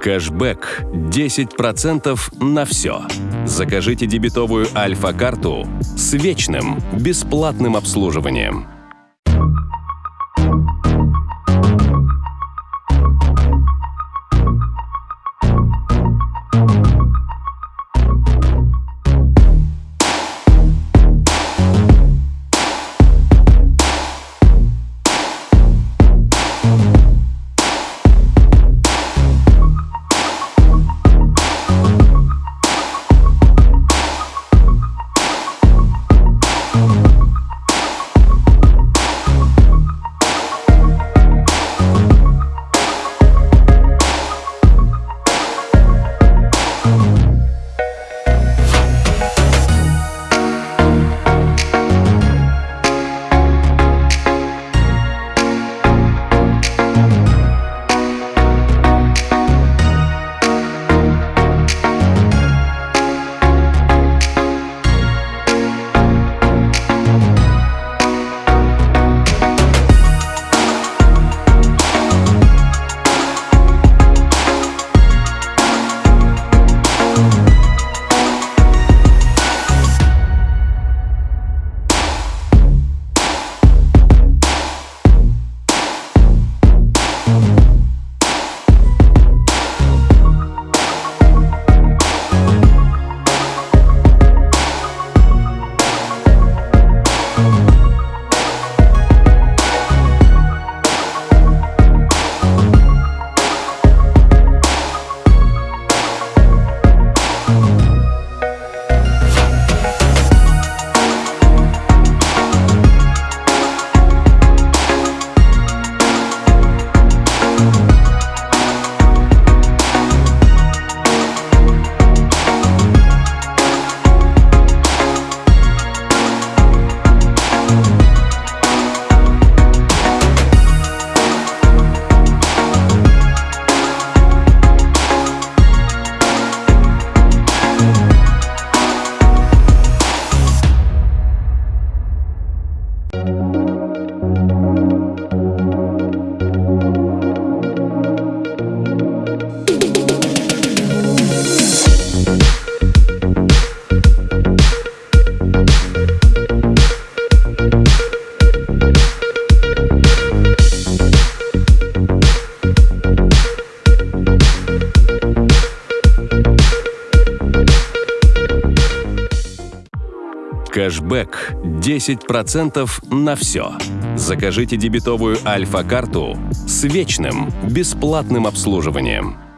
Кэшбэк 10% на все. Закажите дебетовую Альфа-карту с вечным бесплатным обслуживанием. Кэшбэк 10% на все. Закажите дебетовую Альфа-карту с вечным бесплатным обслуживанием.